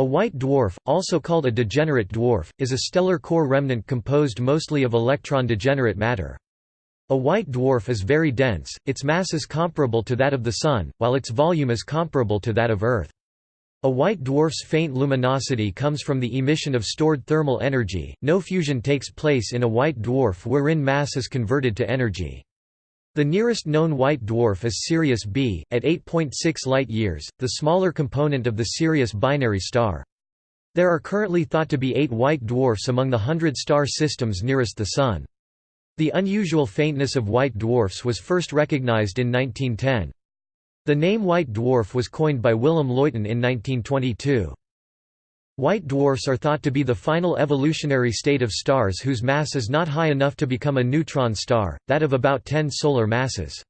A white dwarf, also called a degenerate dwarf, is a stellar core remnant composed mostly of electron-degenerate matter. A white dwarf is very dense, its mass is comparable to that of the Sun, while its volume is comparable to that of Earth. A white dwarf's faint luminosity comes from the emission of stored thermal energy. No fusion takes place in a white dwarf wherein mass is converted to energy. The nearest known white dwarf is Sirius B, at 8.6 light-years, the smaller component of the Sirius binary star. There are currently thought to be eight white dwarfs among the hundred star systems nearest the Sun. The unusual faintness of white dwarfs was first recognized in 1910. The name white dwarf was coined by Willem Luyten in 1922. White dwarfs are thought to be the final evolutionary state of stars whose mass is not high enough to become a neutron star, that of about 10 solar masses.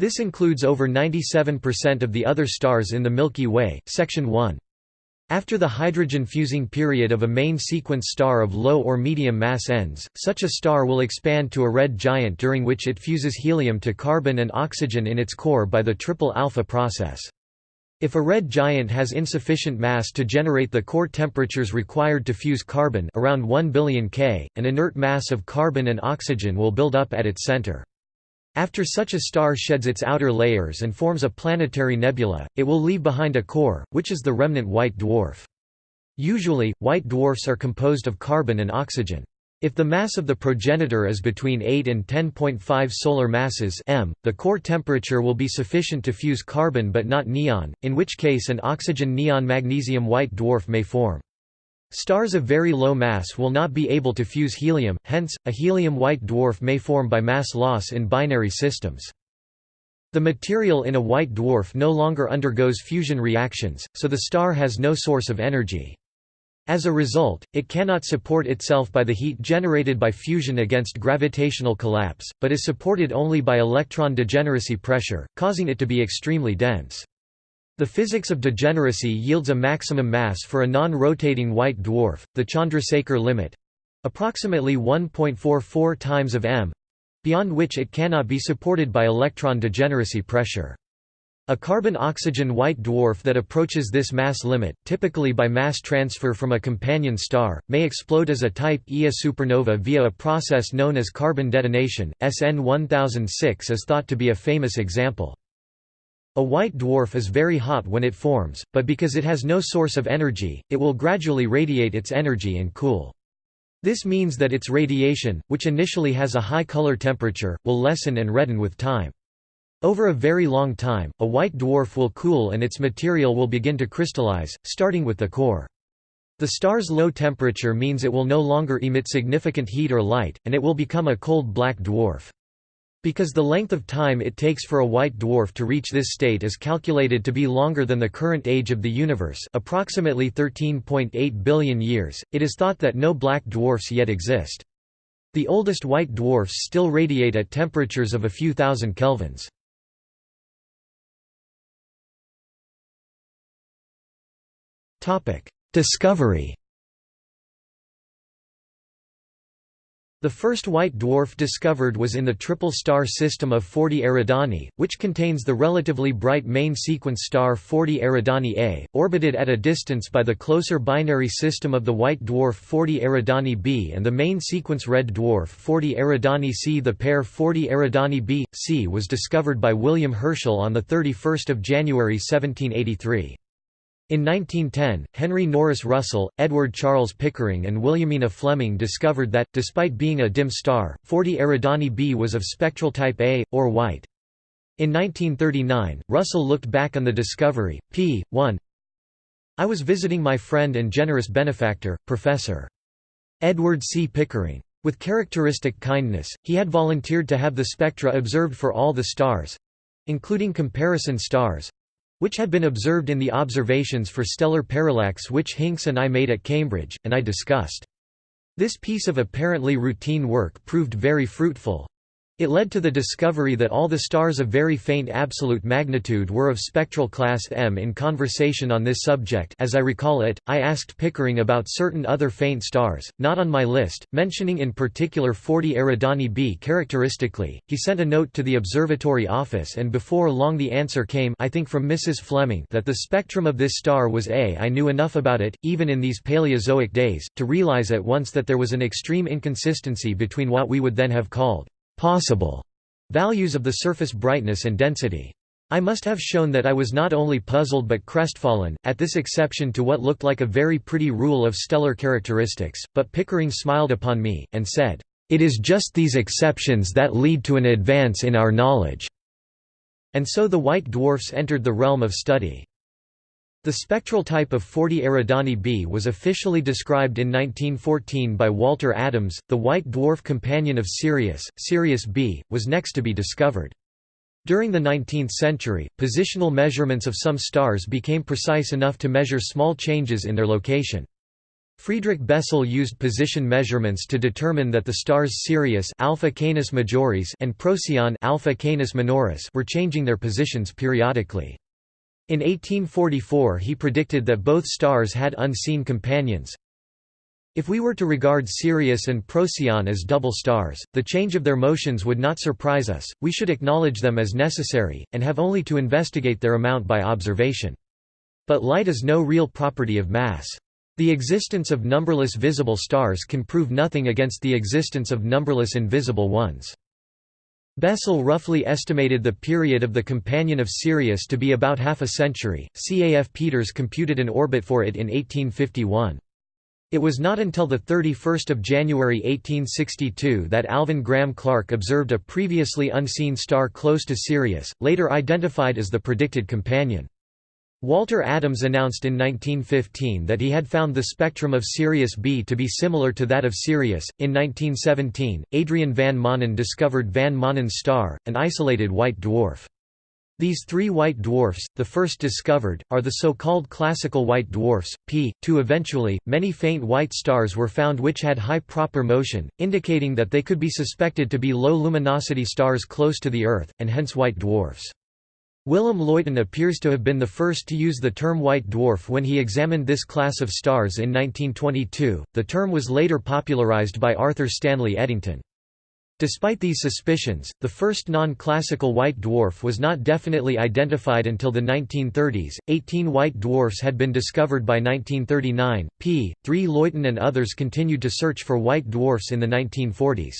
This includes over 97% of the other stars in the Milky Way, section 1. After the hydrogen-fusing period of a main sequence star of low or medium mass ends, such a star will expand to a red giant during which it fuses helium to carbon and oxygen in its core by the triple alpha process. If a red giant has insufficient mass to generate the core temperatures required to fuse carbon around 1 billion K, an inert mass of carbon and oxygen will build up at its center. After such a star sheds its outer layers and forms a planetary nebula, it will leave behind a core, which is the remnant white dwarf. Usually, white dwarfs are composed of carbon and oxygen. If the mass of the progenitor is between 8 and 10.5 solar masses m, the core temperature will be sufficient to fuse carbon but not neon, in which case an oxygen-neon magnesium white dwarf may form. Stars of very low mass will not be able to fuse helium, hence, a helium white dwarf may form by mass loss in binary systems. The material in a white dwarf no longer undergoes fusion reactions, so the star has no source of energy. As a result, it cannot support itself by the heat generated by fusion against gravitational collapse, but is supported only by electron degeneracy pressure, causing it to be extremely dense. The physics of degeneracy yields a maximum mass for a non-rotating white dwarf, the Chandrasekhar limit—approximately 1.44 times of m—beyond which it cannot be supported by electron degeneracy pressure. A carbon-oxygen white dwarf that approaches this mass limit, typically by mass transfer from a companion star, may explode as a type Ia supernova via a process known as carbon detonation. SN 1006 is thought to be a famous example. A white dwarf is very hot when it forms, but because it has no source of energy, it will gradually radiate its energy and cool. This means that its radiation, which initially has a high color temperature, will lessen and redden with time. Over a very long time, a white dwarf will cool and its material will begin to crystallize, starting with the core. The star's low temperature means it will no longer emit significant heat or light, and it will become a cold black dwarf. Because the length of time it takes for a white dwarf to reach this state is calculated to be longer than the current age of the universe approximately 13.8 billion years, it is thought that no black dwarfs yet exist. The oldest white dwarfs still radiate at temperatures of a few thousand kelvins. Discovery The first white dwarf discovered was in the triple star system of 40 Eridani, which contains the relatively bright main sequence star 40 Eridani A, orbited at a distance by the closer binary system of the white dwarf 40 Eridani B and the main sequence red dwarf 40 Eridani C. The pair 40 Eridani B, C was discovered by William Herschel on 31 January 1783. In 1910, Henry Norris Russell, Edward Charles Pickering and Williamina Fleming discovered that, despite being a dim star, 40 Eridani b was of spectral type A, or white. In 1939, Russell looked back on the discovery, p. 1 I was visiting my friend and generous benefactor, Professor. Edward C. Pickering. With characteristic kindness, he had volunteered to have the spectra observed for all the stars—including comparison stars, which had been observed in the observations for stellar parallax which Hinks and I made at Cambridge, and I discussed. This piece of apparently routine work proved very fruitful. It led to the discovery that all the stars of very faint absolute magnitude were of spectral class M. In conversation on this subject as I recall it, I asked Pickering about certain other faint stars, not on my list, mentioning in particular 40 Eridani b characteristically. He sent a note to the observatory office and before long the answer came I think from Mrs. Fleming that the spectrum of this star was A. I knew enough about it, even in these Paleozoic days, to realize at once that there was an extreme inconsistency between what we would then have called possible values of the surface brightness and density. I must have shown that I was not only puzzled but crestfallen, at this exception to what looked like a very pretty rule of stellar characteristics, but Pickering smiled upon me, and said, "'It is just these exceptions that lead to an advance in our knowledge." And so the white dwarfs entered the realm of study. The spectral type of 40 Eridani b was officially described in 1914 by Walter Adams. The white dwarf companion of Sirius, Sirius B, was next to be discovered. During the 19th century, positional measurements of some stars became precise enough to measure small changes in their location. Friedrich Bessel used position measurements to determine that the stars Sirius Alpha Canis Majoris and Procyon Alpha Canis Minoris were changing their positions periodically. In 1844 he predicted that both stars had unseen companions. If we were to regard Sirius and Procyon as double stars, the change of their motions would not surprise us, we should acknowledge them as necessary, and have only to investigate their amount by observation. But light is no real property of mass. The existence of numberless visible stars can prove nothing against the existence of numberless invisible ones. Bessel roughly estimated the period of the companion of Sirius to be about half a century. C. A. F. Peters computed an orbit for it in 1851. It was not until 31 January 1862 that Alvan Graham Clark observed a previously unseen star close to Sirius, later identified as the predicted companion. Walter Adams announced in 1915 that he had found the spectrum of Sirius B to be similar to that of Sirius. In 1917, Adrian van Maanen discovered Van Maanen's star, an isolated white dwarf. These three white dwarfs, the first discovered, are the so-called classical white dwarfs, p. 2 Eventually, many faint white stars were found which had high proper motion, indicating that they could be suspected to be low-luminosity stars close to the Earth, and hence white dwarfs. Willem Luyten appears to have been the first to use the term white dwarf when he examined this class of stars in 1922. The term was later popularized by Arthur Stanley Eddington. Despite these suspicions, the first non-classical white dwarf was not definitely identified until the 1930s. 18 white dwarfs had been discovered by 1939. P. 3 Luyten and others continued to search for white dwarfs in the 1940s.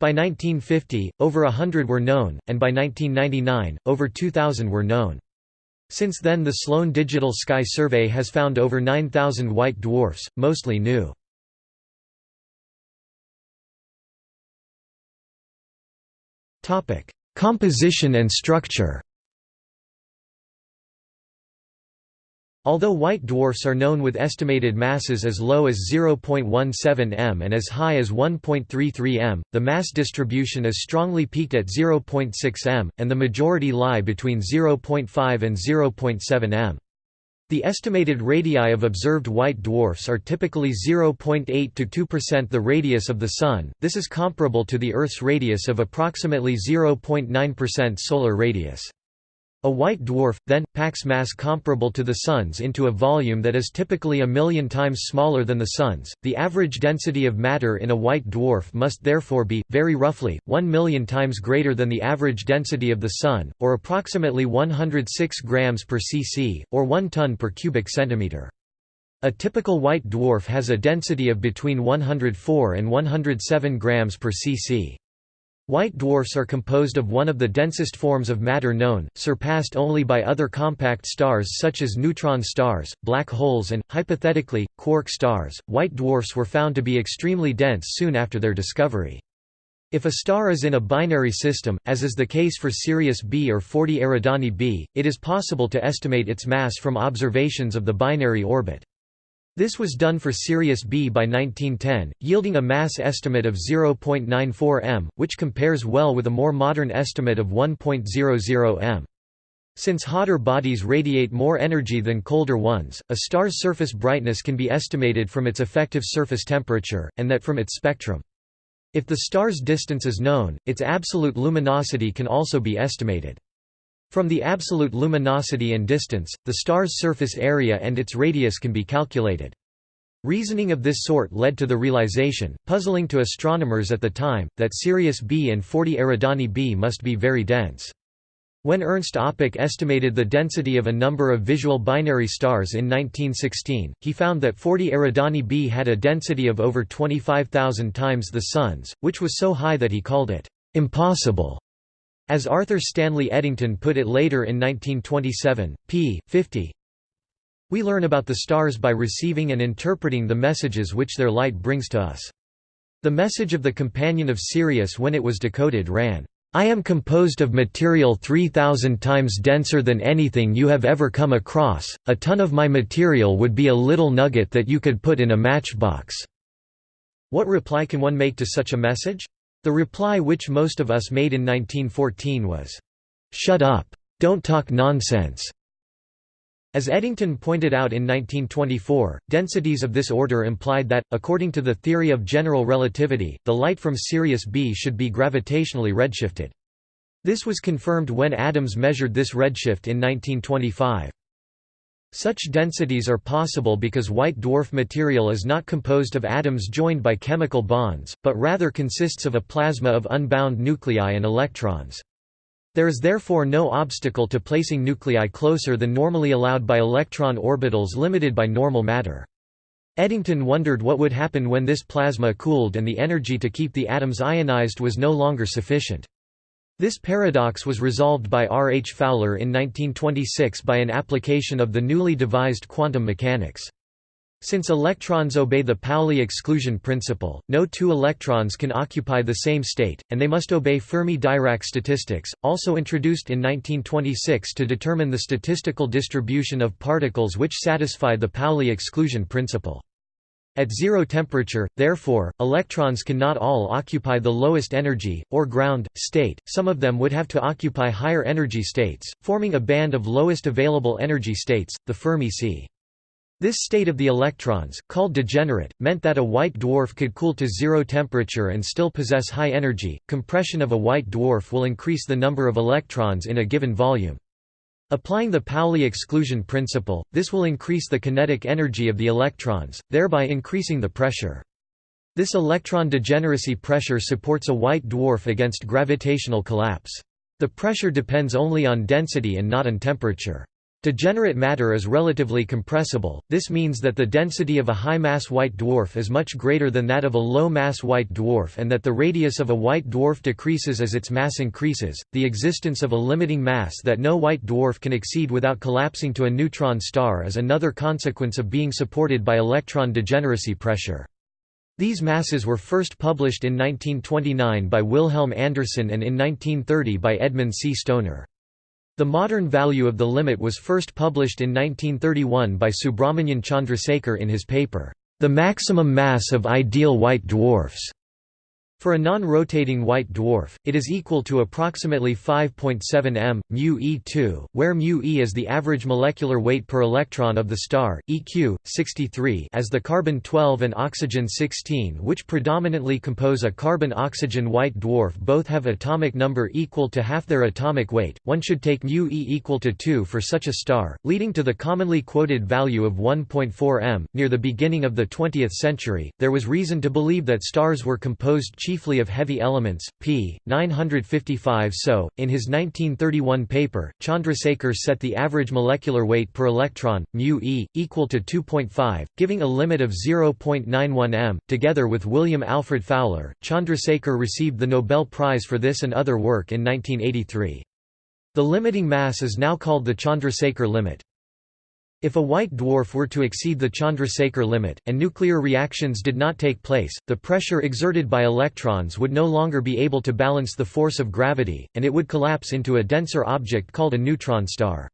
By 1950, over a hundred were known, and by 1999, over 2,000 were known. Since then the Sloan Digital Sky Survey has found over 9,000 white dwarfs, mostly new. Composition and structure Although white dwarfs are known with estimated masses as low as 0.17 m and as high as 1.33 m, the mass distribution is strongly peaked at 0.6 m, and the majority lie between 0.5 and 0.7 m. The estimated radii of observed white dwarfs are typically 0.8 to 2% the radius of the Sun, this is comparable to the Earth's radius of approximately 0.9% solar radius. A white dwarf, then, packs mass comparable to the Sun's into a volume that is typically a million times smaller than the Sun's. The average density of matter in a white dwarf must therefore be, very roughly, 1 million times greater than the average density of the Sun, or approximately 106 grams per cc, or 1 ton per cubic centimeter. A typical white dwarf has a density of between 104 and 107 grams per cc. White dwarfs are composed of one of the densest forms of matter known, surpassed only by other compact stars such as neutron stars, black holes and, hypothetically, quark stars. White dwarfs were found to be extremely dense soon after their discovery. If a star is in a binary system, as is the case for Sirius B or 40 Eridani b, it is possible to estimate its mass from observations of the binary orbit. This was done for Sirius B by 1910, yielding a mass estimate of 0.94 m, which compares well with a more modern estimate of 1.00 m. Since hotter bodies radiate more energy than colder ones, a star's surface brightness can be estimated from its effective surface temperature, and that from its spectrum. If the star's distance is known, its absolute luminosity can also be estimated. From the absolute luminosity and distance, the star's surface area and its radius can be calculated. Reasoning of this sort led to the realization, puzzling to astronomers at the time, that Sirius B and 40 Eridani b must be very dense. When Ernst Öpik estimated the density of a number of visual binary stars in 1916, he found that 40 Eridani b had a density of over 25,000 times the Sun's, which was so high that he called it impossible. As Arthur Stanley Eddington put it later in 1927, p. 50, We learn about the stars by receiving and interpreting the messages which their light brings to us. The message of the companion of Sirius when it was decoded ran, I am composed of material 3,000 times denser than anything you have ever come across, a ton of my material would be a little nugget that you could put in a matchbox." What reply can one make to such a message? The reply which most of us made in 1914 was, "'Shut up! Don't talk nonsense!' As Eddington pointed out in 1924, densities of this order implied that, according to the theory of general relativity, the light from Sirius B should be gravitationally redshifted. This was confirmed when Adams measured this redshift in 1925. Such densities are possible because white dwarf material is not composed of atoms joined by chemical bonds, but rather consists of a plasma of unbound nuclei and electrons. There is therefore no obstacle to placing nuclei closer than normally allowed by electron orbitals limited by normal matter. Eddington wondered what would happen when this plasma cooled and the energy to keep the atoms ionized was no longer sufficient. This paradox was resolved by R. H. Fowler in 1926 by an application of the newly devised quantum mechanics. Since electrons obey the Pauli exclusion principle, no two electrons can occupy the same state, and they must obey Fermi-Dirac statistics, also introduced in 1926 to determine the statistical distribution of particles which satisfy the Pauli exclusion principle. At zero temperature, therefore, electrons cannot all occupy the lowest energy, or ground, state, some of them would have to occupy higher energy states, forming a band of lowest available energy states, the Fermi sea. This state of the electrons, called degenerate, meant that a white dwarf could cool to zero temperature and still possess high energy. Compression of a white dwarf will increase the number of electrons in a given volume. Applying the Pauli exclusion principle, this will increase the kinetic energy of the electrons, thereby increasing the pressure. This electron degeneracy pressure supports a white dwarf against gravitational collapse. The pressure depends only on density and not on temperature. Degenerate matter is relatively compressible, this means that the density of a high-mass white dwarf is much greater than that of a low-mass white dwarf and that the radius of a white dwarf decreases as its mass increases. The existence of a limiting mass that no white dwarf can exceed without collapsing to a neutron star is another consequence of being supported by electron degeneracy pressure. These masses were first published in 1929 by Wilhelm Anderson and in 1930 by Edmund C. Stoner. The modern value of the limit was first published in 1931 by Subrahmanyan Chandrasekhar in his paper, The Maximum Mass of Ideal White Dwarfs. For a non-rotating white dwarf, it is equal to approximately 5.7 m, mu e2, where mu e is the average molecular weight per electron of the star, eq. 63 as the carbon-12 and oxygen-16 which predominantly compose a carbon-oxygen white dwarf both have atomic number equal to half their atomic weight, one should take mu e equal to 2 for such a star, leading to the commonly quoted value of 1.4 m. Near the beginning of the 20th century, there was reason to believe that stars were composed chiefly of heavy elements, p. 955 so, in his 1931 paper, Chandrasekhar set the average molecular weight per electron, mu e, equal to 2.5, giving a limit of 0.91 m. Together with William Alfred Fowler, Chandrasekhar received the Nobel Prize for this and other work in 1983. The limiting mass is now called the Chandrasekhar limit. If a white dwarf were to exceed the Chandrasekhar limit, and nuclear reactions did not take place, the pressure exerted by electrons would no longer be able to balance the force of gravity, and it would collapse into a denser object called a neutron star.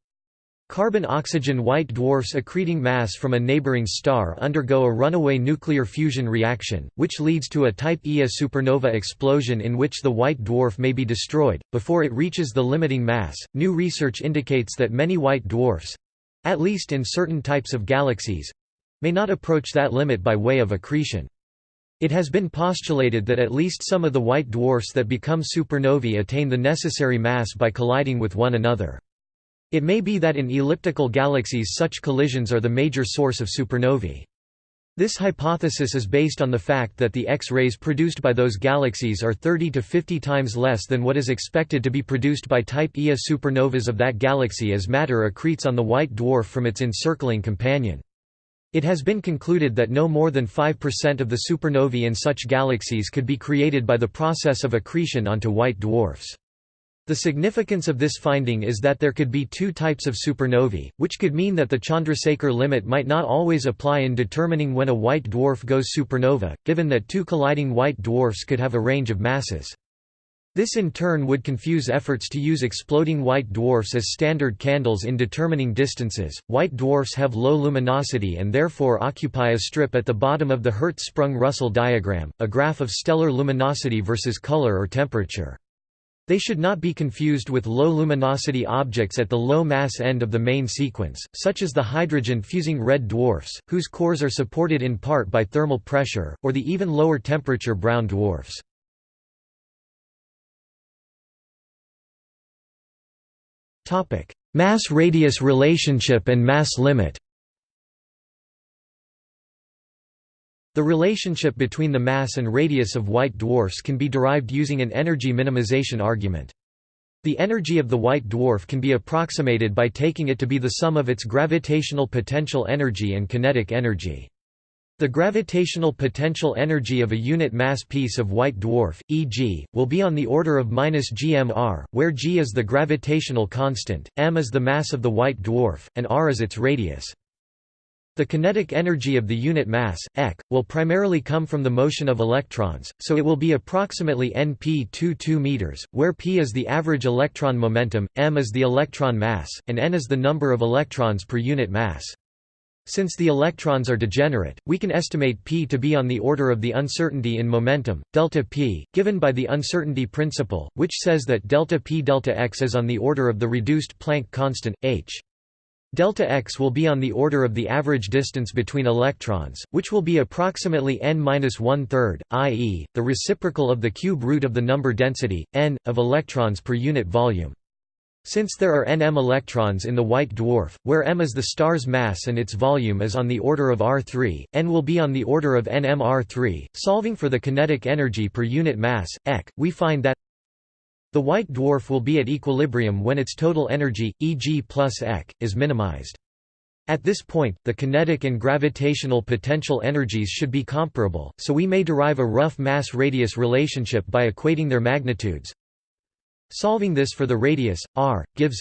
Carbon-oxygen white dwarfs accreting mass from a neighboring star undergo a runaway nuclear fusion reaction, which leads to a type Ia supernova explosion in which the white dwarf may be destroyed, before it reaches the limiting mass. New research indicates that many white dwarfs, at least in certain types of galaxies may not approach that limit by way of accretion. It has been postulated that at least some of the white dwarfs that become supernovae attain the necessary mass by colliding with one another. It may be that in elliptical galaxies such collisions are the major source of supernovae. This hypothesis is based on the fact that the X-rays produced by those galaxies are 30 to 50 times less than what is expected to be produced by type Ia supernovas of that galaxy as matter accretes on the white dwarf from its encircling companion. It has been concluded that no more than 5% of the supernovae in such galaxies could be created by the process of accretion onto white dwarfs. The significance of this finding is that there could be two types of supernovae, which could mean that the Chandrasekhar limit might not always apply in determining when a white dwarf goes supernova, given that two colliding white dwarfs could have a range of masses. This in turn would confuse efforts to use exploding white dwarfs as standard candles in determining distances. White dwarfs have low luminosity and therefore occupy a strip at the bottom of the Hertzsprung-Russell diagram, a graph of stellar luminosity versus color or temperature. They should not be confused with low luminosity objects at the low mass end of the main sequence, such as the hydrogen-fusing red dwarfs, whose cores are supported in part by thermal pressure, or the even lower temperature brown dwarfs. Mass-radius relationship and mass limit The relationship between the mass and radius of white dwarfs can be derived using an energy minimization argument. The energy of the white dwarf can be approximated by taking it to be the sum of its gravitational potential energy and kinetic energy. The gravitational potential energy of a unit mass piece of white dwarf, e.g., will be on the order of minus gmr, where g is the gravitational constant, m is the mass of the white dwarf, and r is its radius. The kinetic energy of the unit mass, ek, will primarily come from the motion of electrons, so it will be approximately np22 meters, where p is the average electron momentum, m is the electron mass, and n is the number of electrons per unit mass. Since the electrons are degenerate, we can estimate p to be on the order of the uncertainty in momentum, delta p, given by the uncertainty principle, which says that delta p delta x is on the order of the reduced Planck constant, h. Delta x will be on the order of the average distance between electrons, which will be approximately n-1 third, i.e., the reciprocal of the cube root of the number density, n, of electrons per unit volume. Since there are nm electrons in the white dwarf, where m is the star's mass and its volume is on the order of R3, n will be on the order of nm R3. Solving for the kinetic energy per unit mass, ek, we find that the white dwarf will be at equilibrium when its total energy, e.g. plus ek, is minimized. At this point, the kinetic and gravitational potential energies should be comparable, so we may derive a rough mass-radius relationship by equating their magnitudes, Solving this for the radius, r, gives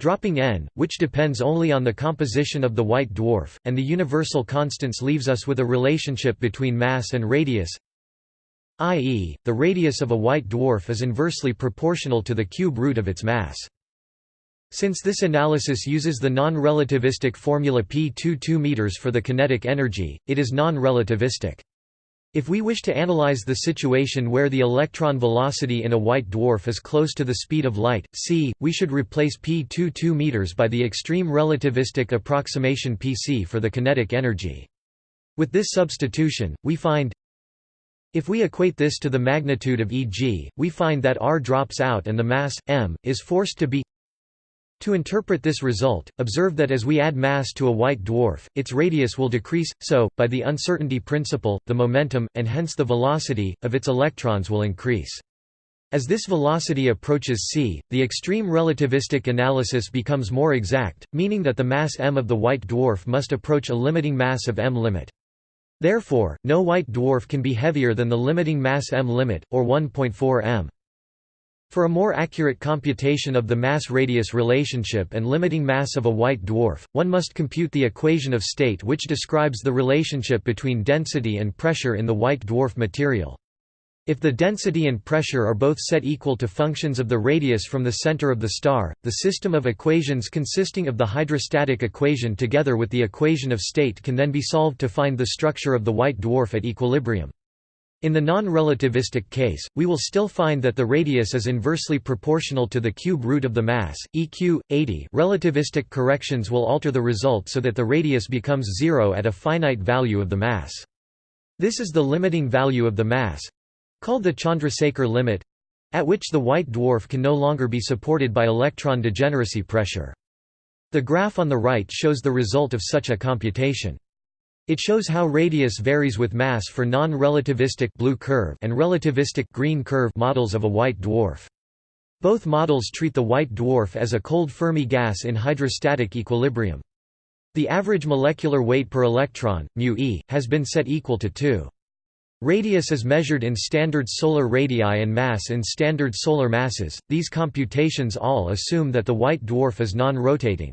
dropping n, which depends only on the composition of the white dwarf, and the universal constants leaves us with a relationship between mass and radius i.e., the radius of a white dwarf is inversely proportional to the cube root of its mass. Since this analysis uses the non-relativistic formula p22 meters for the kinetic energy, it is non-relativistic. If we wish to analyze the situation where the electron velocity in a white dwarf is close to the speed of light, c, we should replace p22 meters by the extreme relativistic approximation pc for the kinetic energy. With this substitution, we find if we equate this to the magnitude of Eg, we find that r drops out and the mass, m, is forced to be to interpret this result, observe that as we add mass to a white dwarf, its radius will decrease, so, by the uncertainty principle, the momentum, and hence the velocity, of its electrons will increase. As this velocity approaches c, the extreme relativistic analysis becomes more exact, meaning that the mass m of the white dwarf must approach a limiting mass of m limit. Therefore, no white dwarf can be heavier than the limiting mass m limit, or 1.4 m. For a more accurate computation of the mass-radius relationship and limiting mass of a white dwarf, one must compute the equation of state which describes the relationship between density and pressure in the white dwarf material. If the density and pressure are both set equal to functions of the radius from the center of the star, the system of equations consisting of the hydrostatic equation together with the equation of state can then be solved to find the structure of the white dwarf at equilibrium. In the non-relativistic case, we will still find that the radius is inversely proportional to the cube root of the mass, eq. 80 relativistic corrections will alter the result so that the radius becomes zero at a finite value of the mass. This is the limiting value of the mass—called the Chandrasekhar limit—at which the white dwarf can no longer be supported by electron degeneracy pressure. The graph on the right shows the result of such a computation. It shows how radius varies with mass for non-relativistic blue curve and relativistic green curve models of a white dwarf. Both models treat the white dwarf as a cold Fermi gas in hydrostatic equilibrium. The average molecular weight per electron, μe, has been set equal to 2. Radius is measured in standard solar radii and mass in standard solar masses. These computations all assume that the white dwarf is non-rotating.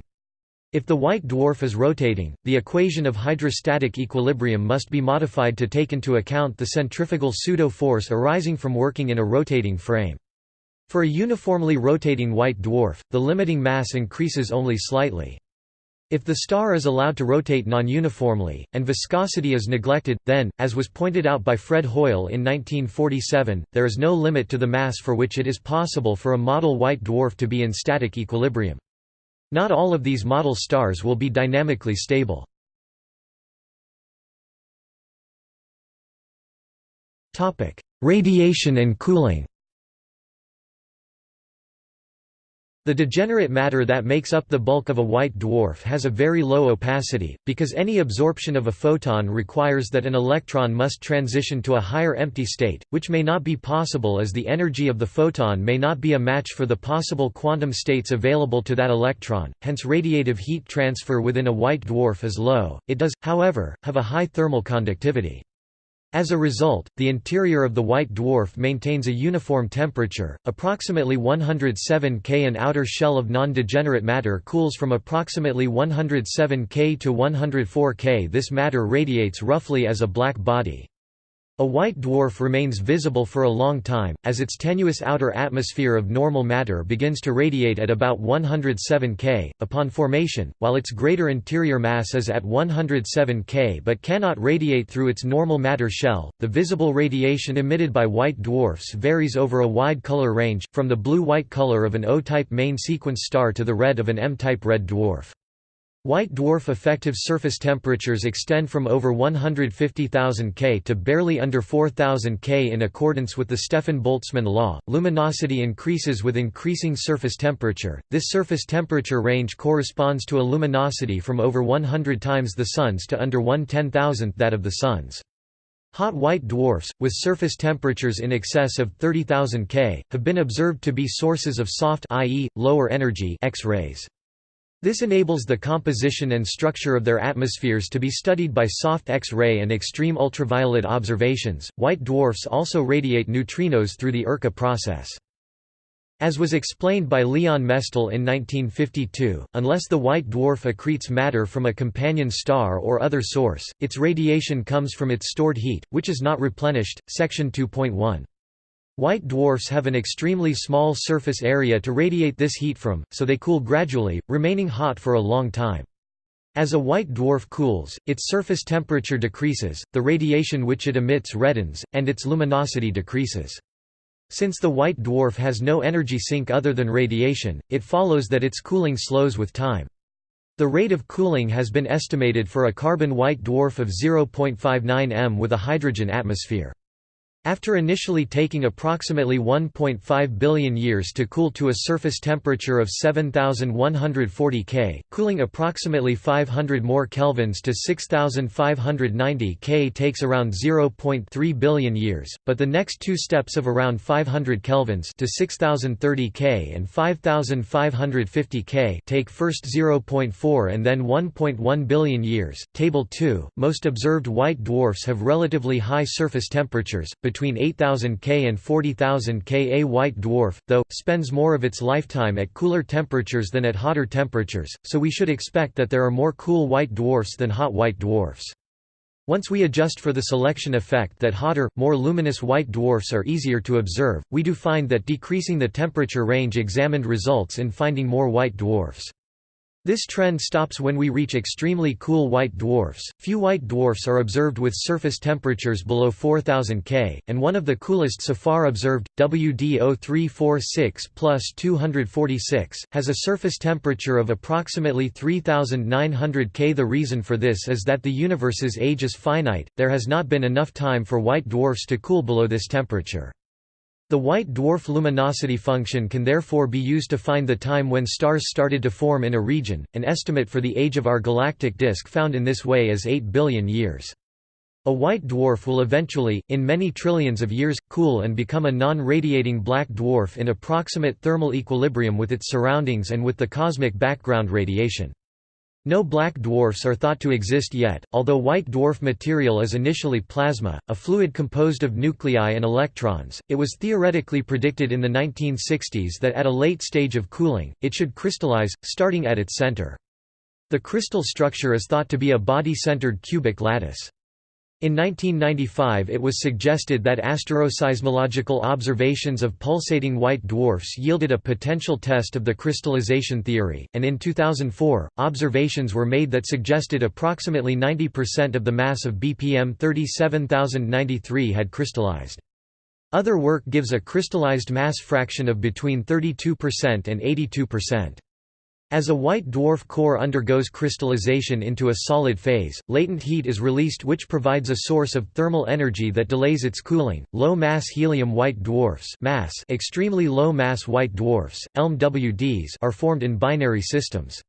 If the white dwarf is rotating, the equation of hydrostatic equilibrium must be modified to take into account the centrifugal pseudo-force arising from working in a rotating frame. For a uniformly rotating white dwarf, the limiting mass increases only slightly. If the star is allowed to rotate non-uniformly, and viscosity is neglected, then, as was pointed out by Fred Hoyle in 1947, there is no limit to the mass for which it is possible for a model white dwarf to be in static equilibrium. Not all of these model stars will be dynamically stable. Radiation and cooling The degenerate matter that makes up the bulk of a white dwarf has a very low opacity, because any absorption of a photon requires that an electron must transition to a higher empty state, which may not be possible as the energy of the photon may not be a match for the possible quantum states available to that electron, hence radiative heat transfer within a white dwarf is low. It does, however, have a high thermal conductivity. As a result, the interior of the white dwarf maintains a uniform temperature, approximately 107 K. An outer shell of non-degenerate matter cools from approximately 107 K to 104 K. This matter radiates roughly as a black body. A white dwarf remains visible for a long time, as its tenuous outer atmosphere of normal matter begins to radiate at about 107 K, upon formation, while its greater interior mass is at 107 K but cannot radiate through its normal matter shell. The visible radiation emitted by white dwarfs varies over a wide color range, from the blue-white color of an O-type main sequence star to the red of an M-type red dwarf. White dwarf effective surface temperatures extend from over 150,000 K to barely under 4,000 K in accordance with the Stefan-Boltzmann law. Luminosity increases with increasing surface temperature. This surface temperature range corresponds to a luminosity from over 100 times the Sun's to under 1 10,000th that of the Sun's. Hot white dwarfs, with surface temperatures in excess of 30,000 K, have been observed to be sources of soft i.e., lower energy X-rays. This enables the composition and structure of their atmospheres to be studied by soft X-ray and extreme ultraviolet observations. White dwarfs also radiate neutrinos through the Urca process. As was explained by Leon Mestel in 1952, unless the white dwarf accretes matter from a companion star or other source, its radiation comes from its stored heat, which is not replenished. Section 2.1. White dwarfs have an extremely small surface area to radiate this heat from, so they cool gradually, remaining hot for a long time. As a white dwarf cools, its surface temperature decreases, the radiation which it emits reddens, and its luminosity decreases. Since the white dwarf has no energy sink other than radiation, it follows that its cooling slows with time. The rate of cooling has been estimated for a carbon white dwarf of 0.59 m with a hydrogen atmosphere. After initially taking approximately 1.5 billion years to cool to a surface temperature of 7140 K, cooling approximately 500 more kelvins to 6590 K takes around 0.3 billion years, but the next two steps of around 500 kelvins to 6030 K and 5550 K take first 0.4 and then 1.1 billion years. Table 2. Most observed white dwarfs have relatively high surface temperatures, between 8000 K and 40,000 K. A white dwarf, though, spends more of its lifetime at cooler temperatures than at hotter temperatures, so we should expect that there are more cool white dwarfs than hot white dwarfs. Once we adjust for the selection effect that hotter, more luminous white dwarfs are easier to observe, we do find that decreasing the temperature range examined results in finding more white dwarfs. This trend stops when we reach extremely cool white dwarfs. Few white dwarfs are observed with surface temperatures below 4000 K, and one of the coolest so far observed, WD 0346 plus 246, has a surface temperature of approximately 3900 K. The reason for this is that the universe's age is finite, there has not been enough time for white dwarfs to cool below this temperature. The white dwarf luminosity function can therefore be used to find the time when stars started to form in a region. An estimate for the age of our galactic disk found in this way is 8 billion years. A white dwarf will eventually, in many trillions of years, cool and become a non-radiating black dwarf in approximate thermal equilibrium with its surroundings and with the cosmic background radiation. No black dwarfs are thought to exist yet, although white dwarf material is initially plasma, a fluid composed of nuclei and electrons. It was theoretically predicted in the 1960s that at a late stage of cooling, it should crystallize, starting at its center. The crystal structure is thought to be a body-centered cubic lattice. In 1995 it was suggested that asteroseismological observations of pulsating white dwarfs yielded a potential test of the crystallization theory, and in 2004, observations were made that suggested approximately 90% of the mass of BPM 37093 had crystallized. Other work gives a crystallized mass fraction of between 32% and 82%. As a white dwarf core undergoes crystallization into a solid phase, latent heat is released which provides a source of thermal energy that delays its cooling. Low mass helium white dwarfs mass extremely low mass white dwarfs, ELM-WDs are formed in binary systems.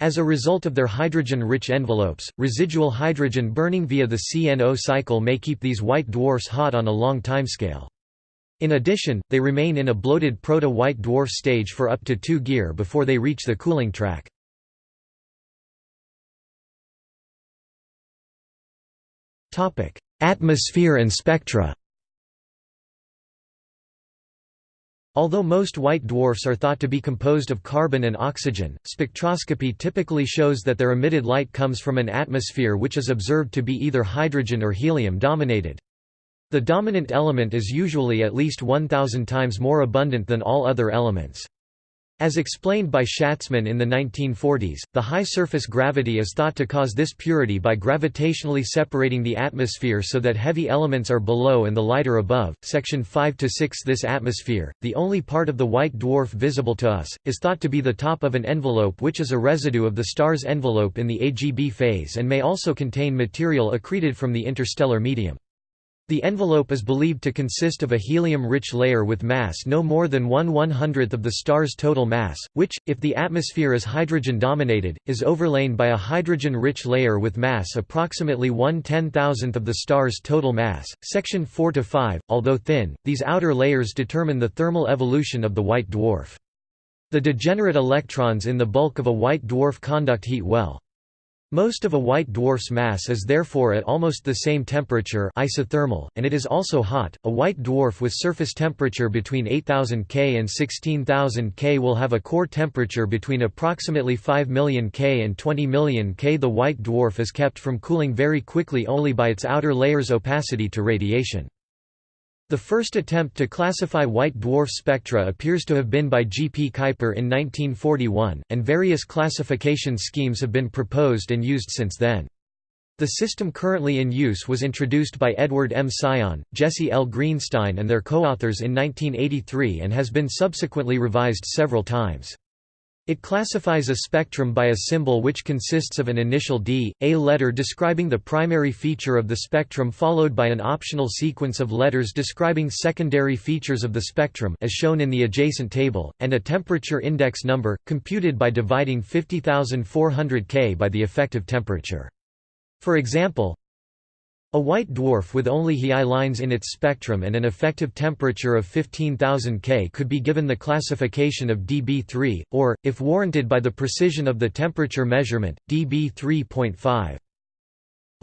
As a result of their hydrogen-rich envelopes, residual hydrogen burning via the CNO cycle may keep these white dwarfs hot on a long timescale. In addition, they remain in a bloated proto-white dwarf stage for up to 2 gear before they reach the cooling track. Atmosphere and spectra Although most white dwarfs are thought to be composed of carbon and oxygen, spectroscopy typically shows that their emitted light comes from an atmosphere which is observed to be either hydrogen or helium dominated. The dominant element is usually at least 1,000 times more abundant than all other elements. As explained by Schatzman in the 1940s, the high surface gravity is thought to cause this purity by gravitationally separating the atmosphere so that heavy elements are below and the lighter above. Section 5 to 6 This atmosphere, the only part of the white dwarf visible to us, is thought to be the top of an envelope which is a residue of the star's envelope in the AGB phase and may also contain material accreted from the interstellar medium. The envelope is believed to consist of a helium-rich layer with mass no more than 1 one-hundredth of the star's total mass, which, if the atmosphere is hydrogen-dominated, is overlain by a hydrogen-rich layer with mass approximately 1 ten-thousandth of the star's total mass. Section 4 to 5, although thin, these outer layers determine the thermal evolution of the white dwarf. The degenerate electrons in the bulk of a white dwarf conduct heat well. Most of a white dwarf's mass is therefore at almost the same temperature isothermal, and it is also hot. A white dwarf with surface temperature between 8000 K and 16000 K will have a core temperature between approximately 5 million K and 20 million K. The white dwarf is kept from cooling very quickly only by its outer layer's opacity to radiation. The first attempt to classify white dwarf spectra appears to have been by G. P. Kuiper in 1941, and various classification schemes have been proposed and used since then. The system currently in use was introduced by Edward M. Sion, Jesse L. Greenstein and their co-authors in 1983 and has been subsequently revised several times. It classifies a spectrum by a symbol which consists of an initial D, a letter describing the primary feature of the spectrum followed by an optional sequence of letters describing secondary features of the spectrum as shown in the adjacent table, and a temperature index number, computed by dividing 50,400 K by the effective temperature. For example, a white dwarf with only He lines in its spectrum and an effective temperature of 15,000 K could be given the classification of dB3, or, if warranted by the precision of the temperature measurement, dB 3.5.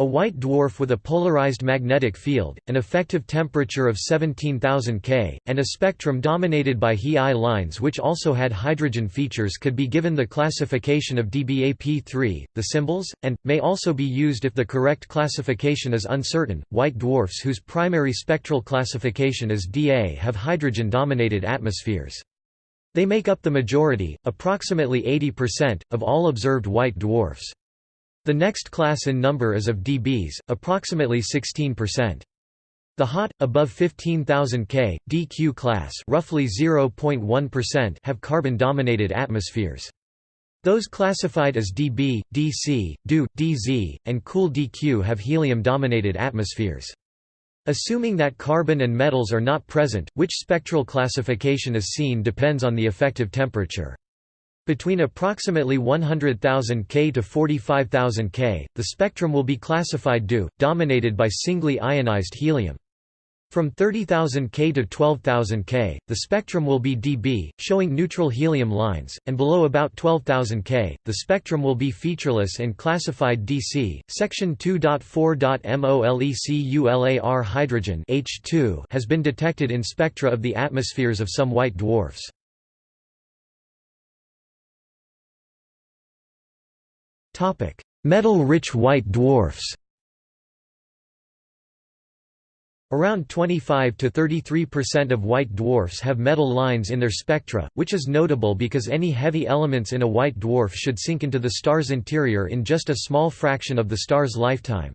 A white dwarf with a polarized magnetic field, an effective temperature of 17,000 K, and a spectrum dominated by He I lines which also had hydrogen features could be given the classification of dBAP3, the symbols, and, may also be used if the correct classification is uncertain. White dwarfs whose primary spectral classification is Da have hydrogen-dominated atmospheres. They make up the majority, approximately 80%, of all observed white dwarfs. The next class in number is of dBs, approximately 16%. The hot, above 15,000 K, dQ class roughly 0.1% have carbon-dominated atmospheres. Those classified as dB, dC, DU, dZ, and cool dQ have helium-dominated atmospheres. Assuming that carbon and metals are not present, which spectral classification is seen depends on the effective temperature. Between approximately 100,000 K to 45,000 K, the spectrum will be classified DU, dominated by singly ionized helium. From 30,000 K to 12,000 K, the spectrum will be dB, showing neutral helium lines, and below about 12,000 K, the spectrum will be featureless and classified DC. Section 2.4.MOLECULAR hydrogen H2 has been detected in spectra of the atmospheres of some white dwarfs. Metal-rich white dwarfs. Around 25 to 33% of white dwarfs have metal lines in their spectra, which is notable because any heavy elements in a white dwarf should sink into the star's interior in just a small fraction of the star's lifetime.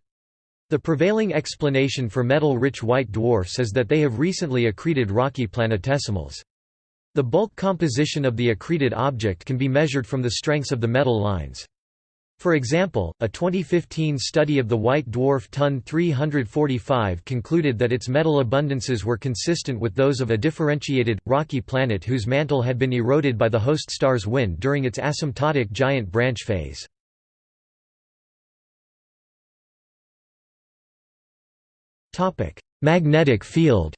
The prevailing explanation for metal-rich white dwarfs is that they have recently accreted rocky planetesimals. The bulk composition of the accreted object can be measured from the strengths of the metal lines. For example, a 2015 study of the white dwarf Ton 345 concluded that its metal abundances were consistent with those of a differentiated, rocky planet whose mantle had been eroded by the host star's wind during its asymptotic giant branch phase. Magnetic field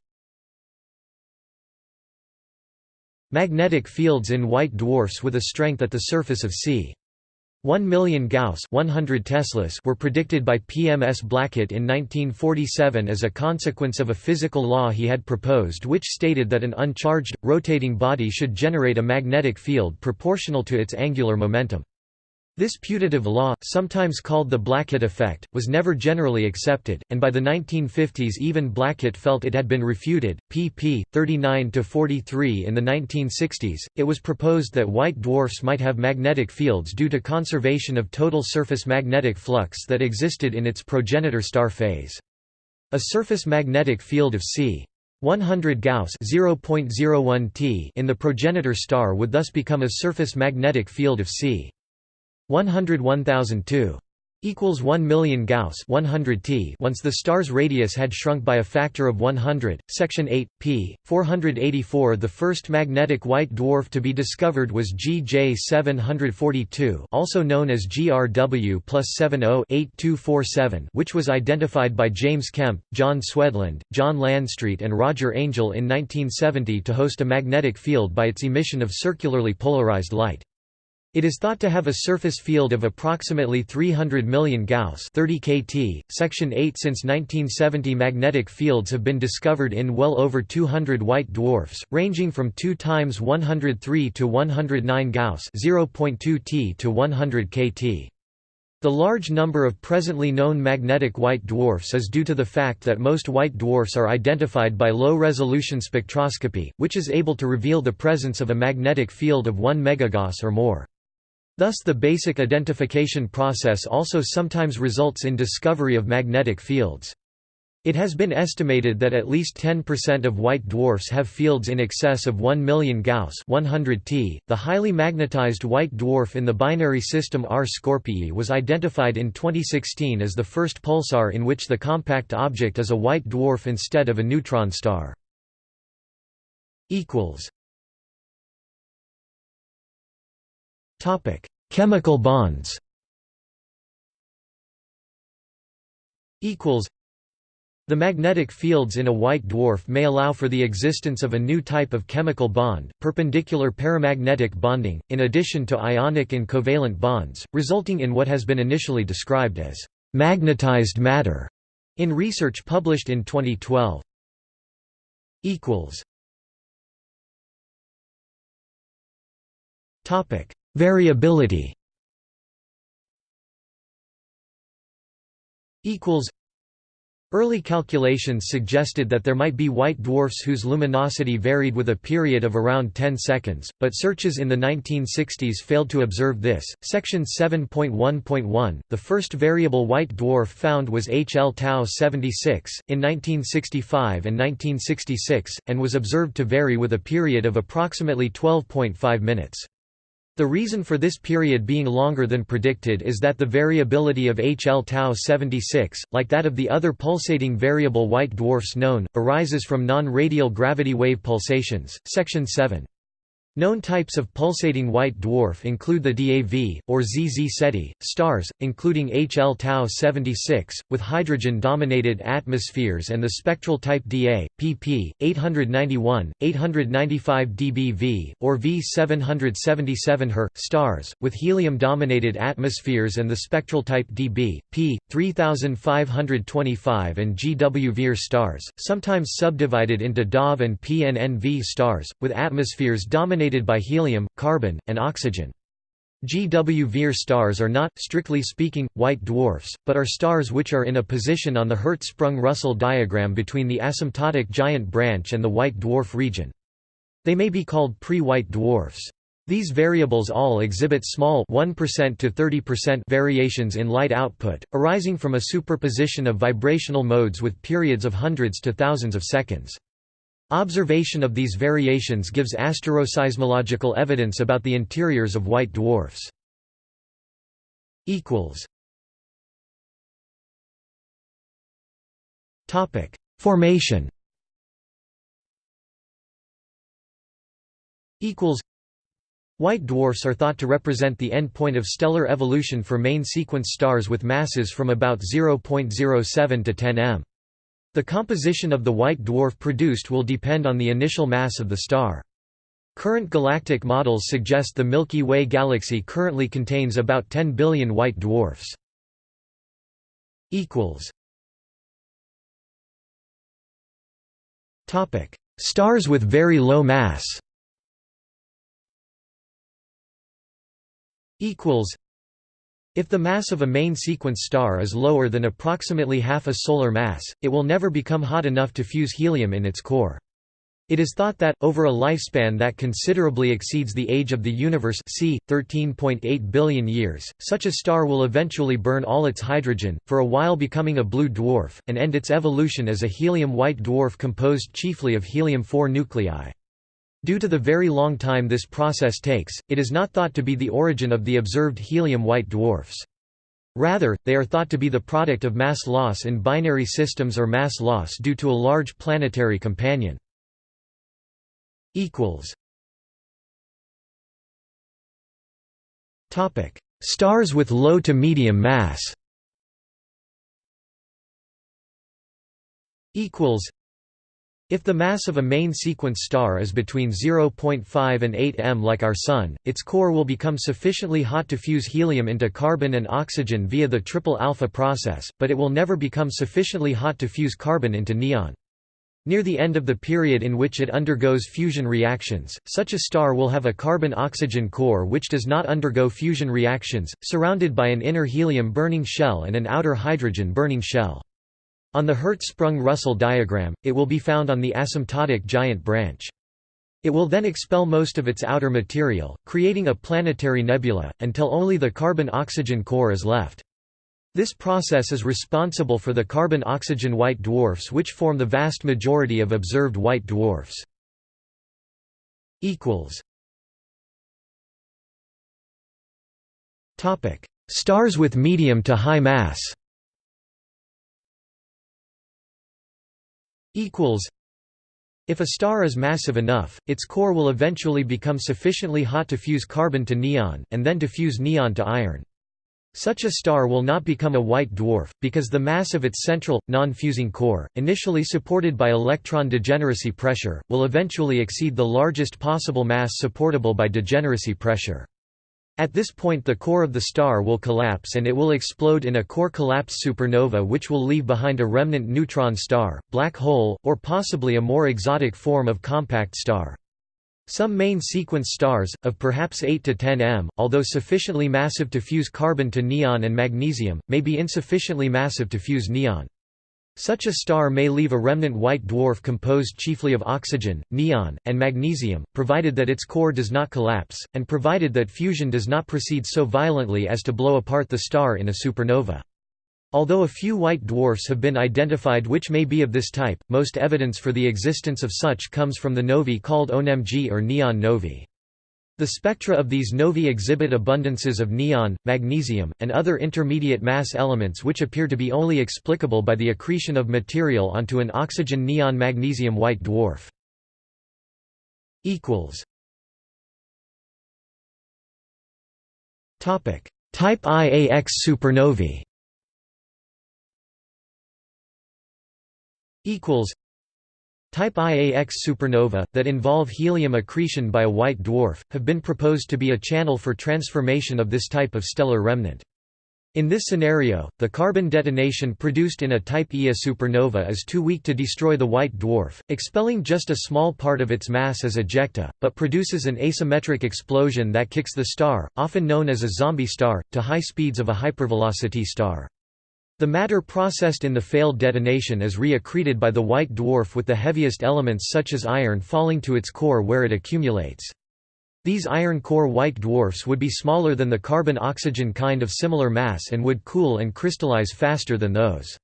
Magnetic fields in white dwarfs with a strength at the surface of c. 1 million Gauss 100 Teslas were predicted by PMS Blackett in 1947 as a consequence of a physical law he had proposed which stated that an uncharged, rotating body should generate a magnetic field proportional to its angular momentum. This putative law, sometimes called the Blackett effect, was never generally accepted, and by the 1950s even Blackett felt it had been refuted. pp. 39–43 In the 1960s, it was proposed that white dwarfs might have magnetic fields due to conservation of total surface magnetic flux that existed in its progenitor star phase. A surface magnetic field of c. 100 Gauss (0.01 t) in the progenitor star would thus become a surface magnetic field of c. 101,002 equals 1 million Gauss 100 T once the star's radius had shrunk by a factor of 100 section 8 p 484 the first magnetic white dwarf to be discovered was GJ 742 also known as GRW plus 70-8247 which was identified by James Kemp John Swedlund John Landstreet and Roger Angel in 1970 to host a magnetic field by its emission of circularly polarized light it is thought to have a surface field of approximately 300 million Gauss 30 kT. Section 8 Since 1970 magnetic fields have been discovered in well over 200 white dwarfs, ranging from 2 times 103 to 109 Gauss 0.2 T to 100 kT. The large number of presently known magnetic white dwarfs is due to the fact that most white dwarfs are identified by low-resolution spectroscopy, which is able to reveal the presence of a magnetic field of 1 megagauss or more. Thus the basic identification process also sometimes results in discovery of magnetic fields. It has been estimated that at least 10% of white dwarfs have fields in excess of 1 million Gauss 100 T. .The highly magnetized white dwarf in the binary system R Scorpii was identified in 2016 as the first pulsar in which the compact object is a white dwarf instead of a neutron star. Topic: Chemical bonds. Equals. The magnetic fields in a white dwarf may allow for the existence of a new type of chemical bond, perpendicular paramagnetic bonding, in addition to ionic and covalent bonds, resulting in what has been initially described as magnetized matter in research published in 2012. Equals. Topic: Variability equals Early calculations suggested that there might be white dwarfs whose luminosity varied with a period of around 10 seconds, but searches in the 1960s failed to observe this. Section 7.1.1 The first variable white dwarf found was HL Tau 76, in 1965 and 1966, and was observed to vary with a period of approximately 12.5 minutes. The reason for this period being longer than predicted is that the variability of HL Tau 76, like that of the other pulsating variable white dwarfs known, arises from non-radial gravity wave pulsations. Section 7. Known types of pulsating white dwarf include the DAV, or ZZ Ceti, stars, including HL Tau 76, with hydrogen-dominated atmospheres and the spectral type DA, pp. 891, 895 DBV, or V777 Her, stars, with helium-dominated atmospheres and the spectral type DB, p. 3525 and GW Vir stars, sometimes subdivided into DAV and PNNV stars, with atmospheres dominated dominated by helium, carbon, and oxygen. GW Vir stars are not, strictly speaking, white dwarfs, but are stars which are in a position on the Hertzsprung-Russell diagram between the asymptotic giant branch and the white dwarf region. They may be called pre-white dwarfs. These variables all exhibit small 1% to 30% variations in light output, arising from a superposition of vibrational modes with periods of hundreds to thousands of seconds. Observation of these variations gives asteroseismological evidence about the interiors of white dwarfs. Formation White dwarfs are thought to represent the endpoint of stellar evolution for main sequence stars with masses from about 0.07 to 10 m. The composition of the white dwarf produced will depend on the initial mass of the star. Current galactic models suggest the Milky Way galaxy currently contains about 10 billion white dwarfs. Stars with very low mass if the mass of a main sequence star is lower than approximately half a solar mass, it will never become hot enough to fuse helium in its core. It is thought that, over a lifespan that considerably exceeds the age of the universe c. 13.8 billion years, such a star will eventually burn all its hydrogen, for a while becoming a blue dwarf, and end its evolution as a helium-white dwarf composed chiefly of helium-4 nuclei. Due to the very long time this process takes, it is not thought to be the origin of the observed helium-white dwarfs. Rather, they are thought to be the product of mass loss in binary systems or mass loss due to a large planetary companion. Stars with low to medium mass if the mass of a main sequence star is between 0.5 and 8 m like our Sun, its core will become sufficiently hot to fuse helium into carbon and oxygen via the triple alpha process, but it will never become sufficiently hot to fuse carbon into neon. Near the end of the period in which it undergoes fusion reactions, such a star will have a carbon-oxygen core which does not undergo fusion reactions, surrounded by an inner helium-burning shell and an outer hydrogen-burning shell. On the Hertzsprung-Russell diagram, it will be found on the asymptotic giant branch. It will then expel most of its outer material, creating a planetary nebula, until only the carbon-oxygen core is left. This process is responsible for the carbon-oxygen white dwarfs which form the vast majority of observed white dwarfs. Stars with medium to high mass If a star is massive enough, its core will eventually become sufficiently hot to fuse carbon to neon, and then to fuse neon to iron. Such a star will not become a white dwarf, because the mass of its central, non-fusing core, initially supported by electron degeneracy pressure, will eventually exceed the largest possible mass supportable by degeneracy pressure. At this point the core of the star will collapse and it will explode in a core collapse supernova which will leave behind a remnant neutron star, black hole, or possibly a more exotic form of compact star. Some main sequence stars, of perhaps 8 to 10 m, although sufficiently massive to fuse carbon to neon and magnesium, may be insufficiently massive to fuse neon. Such a star may leave a remnant white dwarf composed chiefly of oxygen, neon, and magnesium, provided that its core does not collapse, and provided that fusion does not proceed so violently as to blow apart the star in a supernova. Although a few white dwarfs have been identified which may be of this type, most evidence for the existence of such comes from the novae called ONMG or neon novae. The spectra of these novae exhibit abundances of neon, magnesium, and other intermediate mass elements which appear to be only explicable by the accretion of material onto an oxygen neon magnesium white dwarf. Type IAX supernovae Type IAX supernova, that involve helium accretion by a white dwarf, have been proposed to be a channel for transformation of this type of stellar remnant. In this scenario, the carbon detonation produced in a Type Ia supernova is too weak to destroy the white dwarf, expelling just a small part of its mass as ejecta, but produces an asymmetric explosion that kicks the star, often known as a zombie star, to high speeds of a hypervelocity star. The matter processed in the failed detonation is re-accreted by the white dwarf with the heaviest elements such as iron falling to its core where it accumulates. These iron core white dwarfs would be smaller than the carbon-oxygen kind of similar mass and would cool and crystallize faster than those.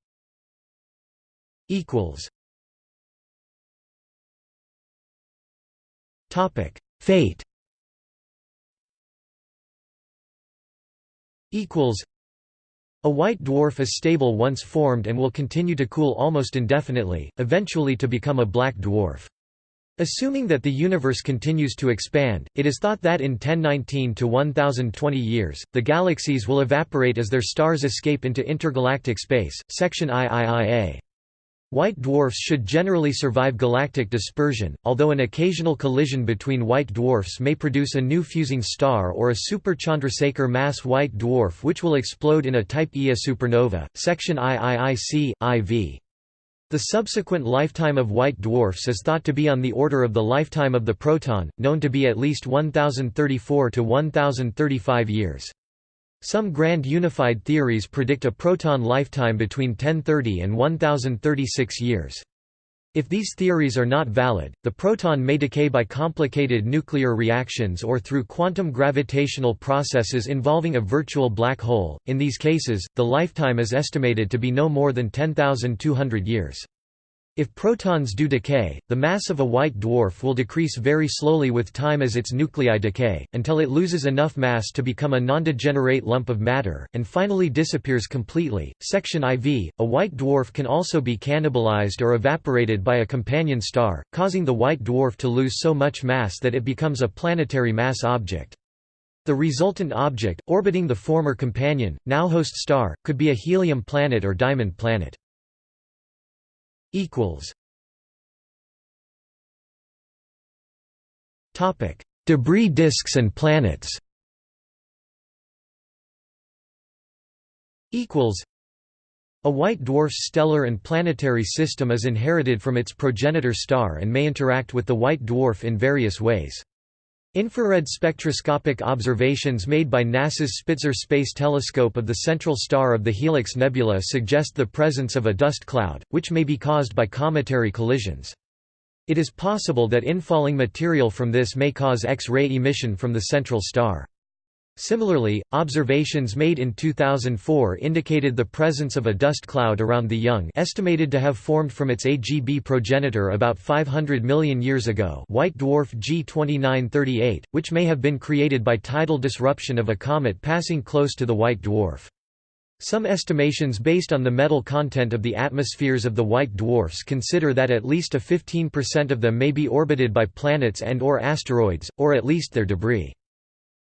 Fate a white dwarf is stable once formed and will continue to cool almost indefinitely, eventually to become a black dwarf. Assuming that the universe continues to expand, it is thought that in 1019 to 1020 years, the galaxies will evaporate as their stars escape into intergalactic space. Section IIIA White dwarfs should generally survive galactic dispersion, although an occasional collision between white dwarfs may produce a new fusing star or a super Chandrasekhar mass white dwarf which will explode in a Type Ia supernova. Section IIIC, IV. The subsequent lifetime of white dwarfs is thought to be on the order of the lifetime of the proton, known to be at least 1034 to 1035 years. Some grand unified theories predict a proton lifetime between 1030 and 1036 years. If these theories are not valid, the proton may decay by complicated nuclear reactions or through quantum gravitational processes involving a virtual black hole. In these cases, the lifetime is estimated to be no more than 10,200 years. If protons do decay, the mass of a white dwarf will decrease very slowly with time as its nuclei decay, until it loses enough mass to become a non-degenerate lump of matter, and finally disappears completely. Section IV A white dwarf can also be cannibalized or evaporated by a companion star, causing the white dwarf to lose so much mass that it becomes a planetary mass object. The resultant object, orbiting the former companion, now host star, could be a helium planet or diamond planet equals Topic: Debris disks and planets. Equals. A white dwarf's stellar and planetary system is inherited from its progenitor star and may interact with the white dwarf in various ways. Infrared spectroscopic observations made by NASA's Spitzer Space Telescope of the central star of the Helix Nebula suggest the presence of a dust cloud, which may be caused by cometary collisions. It is possible that infalling material from this may cause X-ray emission from the central star. Similarly, observations made in 2004 indicated the presence of a dust cloud around the young estimated to have formed from its AGB progenitor about 500 million years ago white dwarf G2938, which may have been created by tidal disruption of a comet passing close to the white dwarf. Some estimations based on the metal content of the atmospheres of the white dwarfs consider that at least a 15% of them may be orbited by planets and or asteroids, or at least their debris.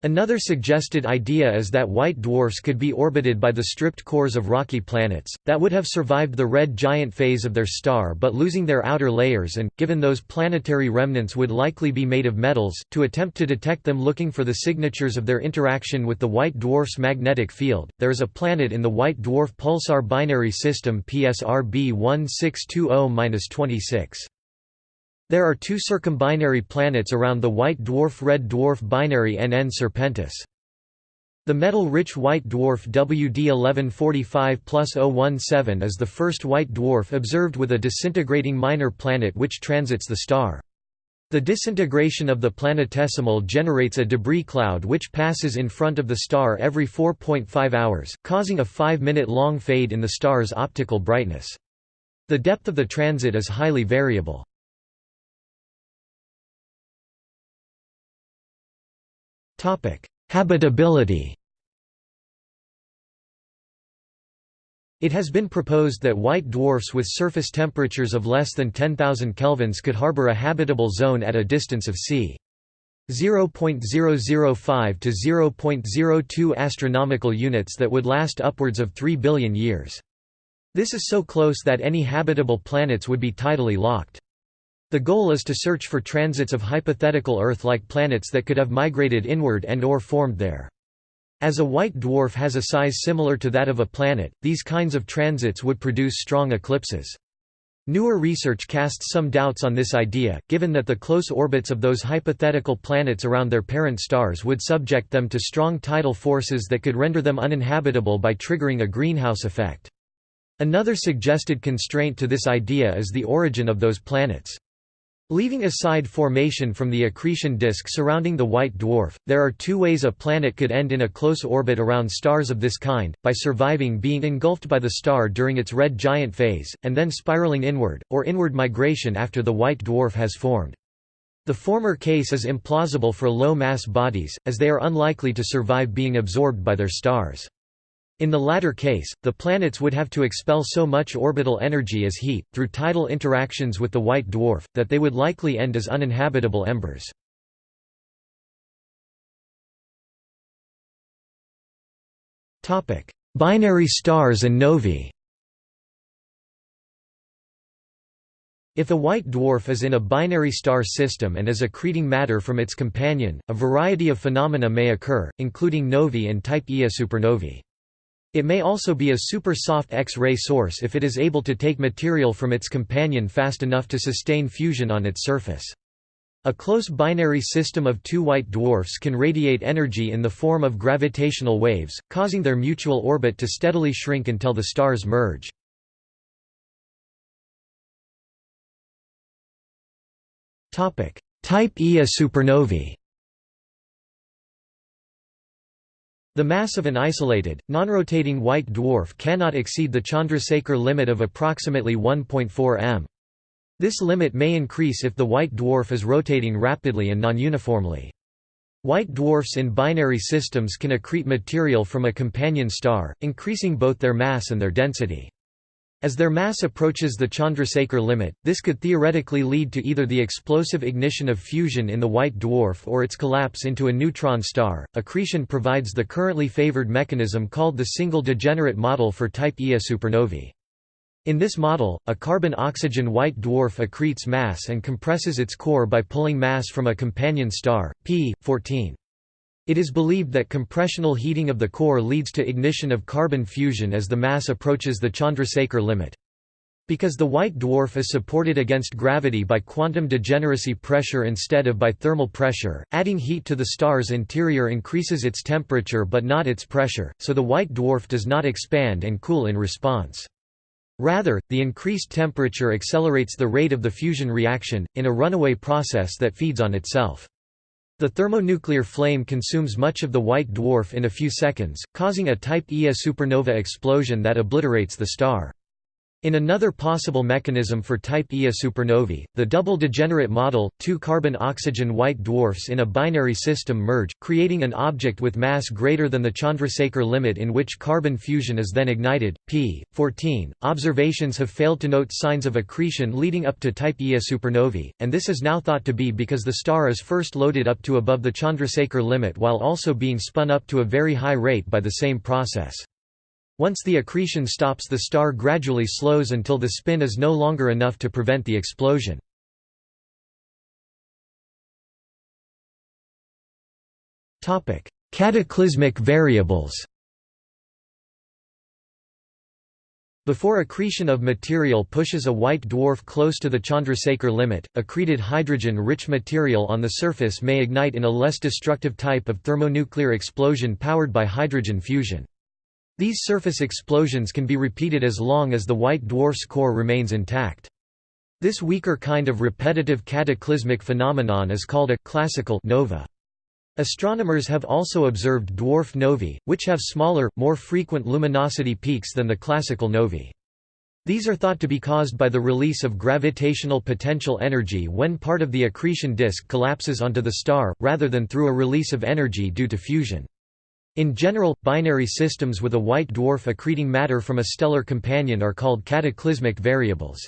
Another suggested idea is that white dwarfs could be orbited by the stripped cores of rocky planets, that would have survived the red giant phase of their star but losing their outer layers and, given those planetary remnants would likely be made of metals, to attempt to detect them looking for the signatures of their interaction with the white dwarf's magnetic field. There is a planet in the white dwarf pulsar binary system PSR B 1620-26. There are two circumbinary planets around the white dwarf-red dwarf binary NN Serpentis. The metal-rich white dwarf WD 1145 017 is the first white dwarf observed with a disintegrating minor planet which transits the star. The disintegration of the planetesimal generates a debris cloud which passes in front of the star every 4.5 hours, causing a 5-minute-long fade in the star's optical brightness. The depth of the transit is highly variable. Habitability It has been proposed that white dwarfs with surface temperatures of less than 10,000 kelvins could harbor a habitable zone at a distance of c. 0.005 to 0.02 astronomical units that would last upwards of 3 billion years. This is so close that any habitable planets would be tidally locked. The goal is to search for transits of hypothetical Earth-like planets that could have migrated inward and or formed there. As a white dwarf has a size similar to that of a planet, these kinds of transits would produce strong eclipses. Newer research casts some doubts on this idea, given that the close orbits of those hypothetical planets around their parent stars would subject them to strong tidal forces that could render them uninhabitable by triggering a greenhouse effect. Another suggested constraint to this idea is the origin of those planets. Leaving aside formation from the accretion disk surrounding the white dwarf, there are two ways a planet could end in a close orbit around stars of this kind, by surviving being engulfed by the star during its red giant phase, and then spiraling inward, or inward migration after the white dwarf has formed. The former case is implausible for low-mass bodies, as they are unlikely to survive being absorbed by their stars. In the latter case, the planets would have to expel so much orbital energy as heat, through tidal interactions with the white dwarf, that they would likely end as uninhabitable embers. Binary stars and novae If a white dwarf is in a binary star system and is accreting matter from its companion, a variety of phenomena may occur, including novae and type Ia supernovae. It may also be a super soft X-ray source if it is able to take material from its companion fast enough to sustain fusion on its surface. A close binary system of two white dwarfs can radiate energy in the form of gravitational waves, causing their mutual orbit to steadily shrink until the stars merge. Type Ia supernovae The mass of an isolated, non-rotating white dwarf cannot exceed the Chandrasekhar limit of approximately 1.4 m. This limit may increase if the white dwarf is rotating rapidly and non-uniformly. White dwarfs in binary systems can accrete material from a companion star, increasing both their mass and their density. As their mass approaches the Chandrasekhar limit, this could theoretically lead to either the explosive ignition of fusion in the white dwarf or its collapse into a neutron star. Accretion provides the currently favored mechanism called the single degenerate model for type Ia supernovae. In this model, a carbon-oxygen white dwarf accretes mass and compresses its core by pulling mass from a companion star, p. 14. It is believed that compressional heating of the core leads to ignition of carbon fusion as the mass approaches the Chandrasekhar limit. Because the white dwarf is supported against gravity by quantum degeneracy pressure instead of by thermal pressure, adding heat to the star's interior increases its temperature but not its pressure, so the white dwarf does not expand and cool in response. Rather, the increased temperature accelerates the rate of the fusion reaction, in a runaway process that feeds on itself. The thermonuclear flame consumes much of the white dwarf in a few seconds, causing a type Ia supernova explosion that obliterates the star. In another possible mechanism for type Ia supernovae, the double degenerate model, two carbon-oxygen white dwarfs in a binary system merge, creating an object with mass greater than the Chandrasekhar limit in which carbon fusion is then ignited. p. 14. Observations have failed to note signs of accretion leading up to type Ia supernovae, and this is now thought to be because the star is first loaded up to above the Chandrasekhar limit while also being spun up to a very high rate by the same process. Once the accretion stops the star gradually slows until the spin is no longer enough to prevent the explosion. Cataclysmic variables Before accretion of material pushes a white dwarf close to the Chandrasekhar limit, accreted hydrogen-rich material on the surface may ignite in a less destructive type of thermonuclear explosion powered by hydrogen fusion. These surface explosions can be repeated as long as the white dwarf's core remains intact. This weaker kind of repetitive cataclysmic phenomenon is called a classical nova. Astronomers have also observed dwarf novae, which have smaller, more frequent luminosity peaks than the classical novae. These are thought to be caused by the release of gravitational potential energy when part of the accretion disk collapses onto the star, rather than through a release of energy due to fusion. In general, binary systems with a white dwarf accreting matter from a stellar companion are called cataclysmic variables.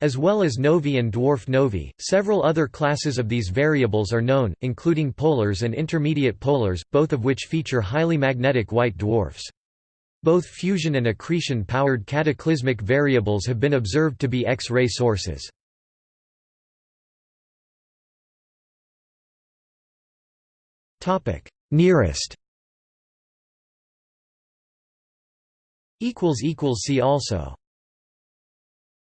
As well as novae and dwarf novae, several other classes of these variables are known, including polars and intermediate polars, both of which feature highly magnetic white dwarfs. Both fusion and accretion-powered cataclysmic variables have been observed to be X-ray sources. Nearest See also